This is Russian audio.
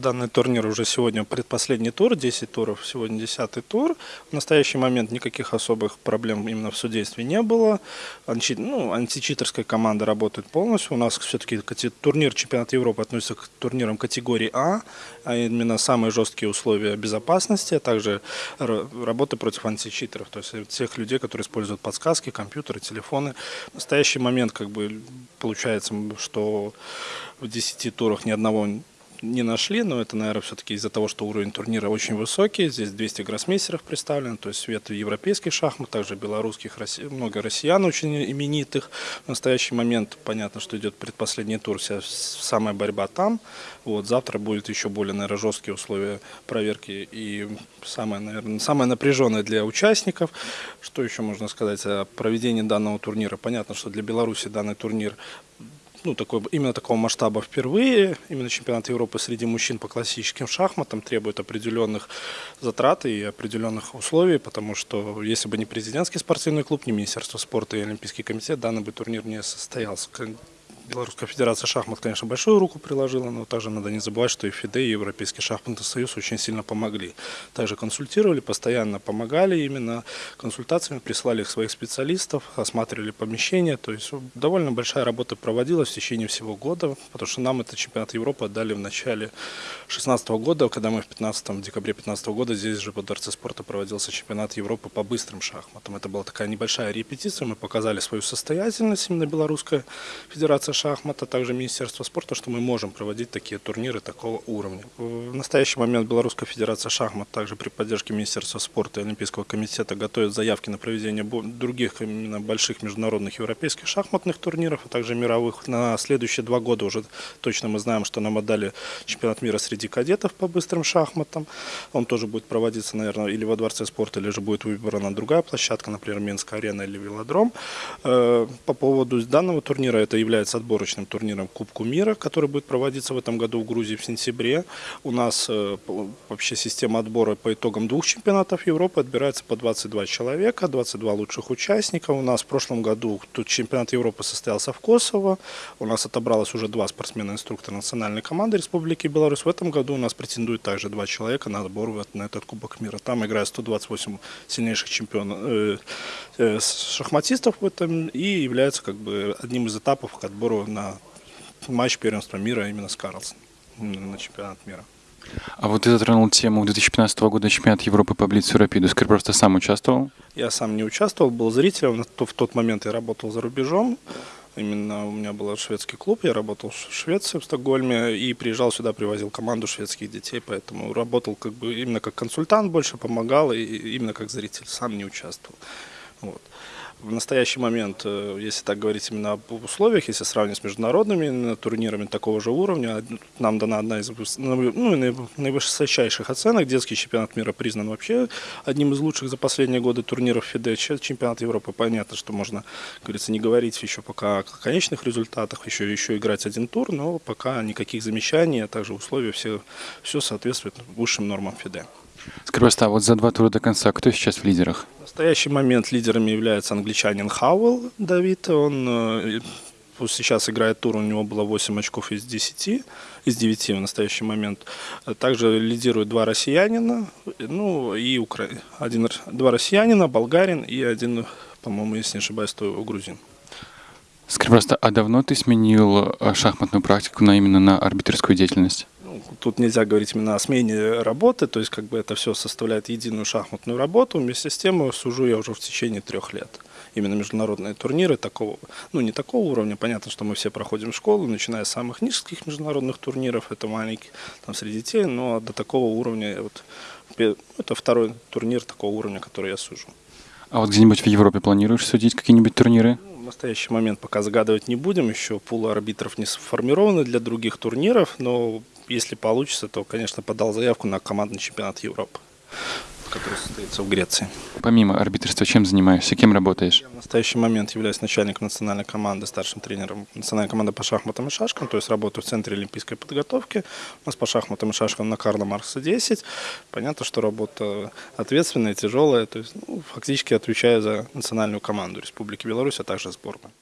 Данный турнир уже сегодня предпоследний тур, 10 туров, сегодня 10 тур. В настоящий момент никаких особых проблем именно в судействе не было. Анти, ну, античитерская команда работает полностью. У нас все-таки турнир чемпионата Европы относится к турнирам категории А, а именно самые жесткие условия безопасности, а также работы против античитеров, то есть всех людей, которые используют подсказки, компьютеры, телефоны. В настоящий момент как бы получается, что в 10 турах ни одного не нашли, но это, наверное, все-таки из-за того, что уровень турнира очень высокий. Здесь 200 гроссмейстеров представлено, то есть свет европейских шахмат, также белорусских, много россиян очень именитых. В настоящий момент понятно, что идет предпоследний тур, вся самая борьба там. Вот, завтра будет еще более, наверное, жесткие условия проверки и самое, наверное, самое напряженное для участников. Что еще можно сказать о проведении данного турнира? Понятно, что для Беларуси данный турнир ну, такой, именно такого масштаба впервые. Именно чемпионат Европы среди мужчин по классическим шахматам требует определенных затрат и определенных условий, потому что если бы не президентский спортивный клуб, не Министерство спорта и Олимпийский комитет, данный бы турнир не состоялся. Белорусская Федерация шахмат, конечно, большую руку приложила, но также надо не забывать, что и ФИДЕ, и Европейский шахматный союз очень сильно помогли. Также консультировали, постоянно помогали именно консультациями, прислали своих специалистов, осматривали помещения. То есть довольно большая работа проводилась в течение всего года, потому что нам это чемпионат Европы отдали в начале 2016 года, когда мы в 15 декабре 2015 года здесь же по Дворце спорта проводился чемпионат Европы по быстрым шахматам. Это была такая небольшая репетиция, мы показали свою состоятельность, именно Белорусская Федерация шахмата, также Министерство спорта, что мы можем проводить такие турниры такого уровня. В настоящий момент Белорусская Федерация шахмат также при поддержке Министерства спорта и Олимпийского комитета готовит заявки на проведение других именно больших международных европейских шахматных турниров, а также мировых. На следующие два года уже точно мы знаем, что нам отдали чемпионат мира среди кадетов по быстрым шахматам. Он тоже будет проводиться, наверное, или во Дворце спорта, или же будет выбрана другая площадка, например, Минская арена или Велодром. Э, по поводу данного турнира это является отборочным турниром Кубку мира, который будет проводиться в этом году в Грузии в сентябре. У нас э, вообще система отбора по итогам двух чемпионатов Европы отбирается по 22 человека, 22 лучших участников. У нас в прошлом году тут чемпионат Европы состоялся в Косово. У нас отобралось уже два спортсмена-инструктора национальной команды Республики Беларусь. В этом году у нас претендует также два человека на отбор на этот Кубок мира. Там играют 128 сильнейших чемпионов, э, э, шахматистов в этом и является как бы одним из этапов к отбору на матч первенства мира именно с Карлсон, на чемпионат мира. А вот ты затронул тему 2015 года чемпионат Европы по Блицу Рапиду. Скажи, просто сам участвовал? Я сам не участвовал, был зрителем. В тот момент я работал за рубежом. Именно у меня был шведский клуб, я работал в Швеции, в Стокгольме, и приезжал сюда, привозил команду шведских детей, поэтому работал как бы именно как консультант больше, помогал, и именно как зритель, сам не участвовал. Вот. В настоящий момент, э, если так говорить именно об условиях, если сравнивать с международными турнирами такого же уровня, нам дана одна из ну, наивысочайших оценок. Детский чемпионат мира признан вообще одним из лучших за последние годы турниров ФИДЕ. Чемпионат Европы, понятно, что можно, как говорится, не говорить еще пока о конечных результатах, еще, еще играть один тур, но пока никаких замечаний, а также условия, все, все соответствует высшим нормам ФИДЕ. Скажи, просто, а вот за два тура до конца кто сейчас в лидерах? В настоящий момент лидерами является англичанин Хауэлл Давид. Он э, сейчас играет тур, у него было 8 очков из 10, из 9 в настоящий момент. Также лидируют два россиянина, ну и укра... один, два россиянина, болгарин и один, по-моему, если не ошибаюсь, то грузин. Скажи просто, а давно ты сменил э, шахматную практику на именно на арбитрскую деятельность? Тут нельзя говорить именно о смене работы, то есть как бы это все составляет единую шахматную работу. Вместе с тем сужу я уже в течение трех лет. Именно международные турниры такого, ну не такого уровня, понятно, что мы все проходим школу, начиная с самых низких международных турниров, это маленький, там среди детей, но до такого уровня, вот, это второй турнир такого уровня, который я сужу. А вот где-нибудь в Европе планируешь судить какие-нибудь турниры? Ну, в настоящий момент пока загадывать не будем, еще пул арбитров не сформированы для других турниров, но если получится, то, конечно, подал заявку на командный чемпионат Европы, который состоится в Греции. Помимо арбитрства, чем занимаешься, кем работаешь? Я в настоящий момент являюсь начальником национальной команды, старшим тренером национальной команды по шахматам и шашкам, то есть работаю в Центре олимпийской подготовки. У нас по шахматам и шашкам на Карла Маркса 10. Понятно, что работа ответственная, тяжелая, то есть ну, фактически отвечаю за национальную команду Республики Беларусь, а также сборную.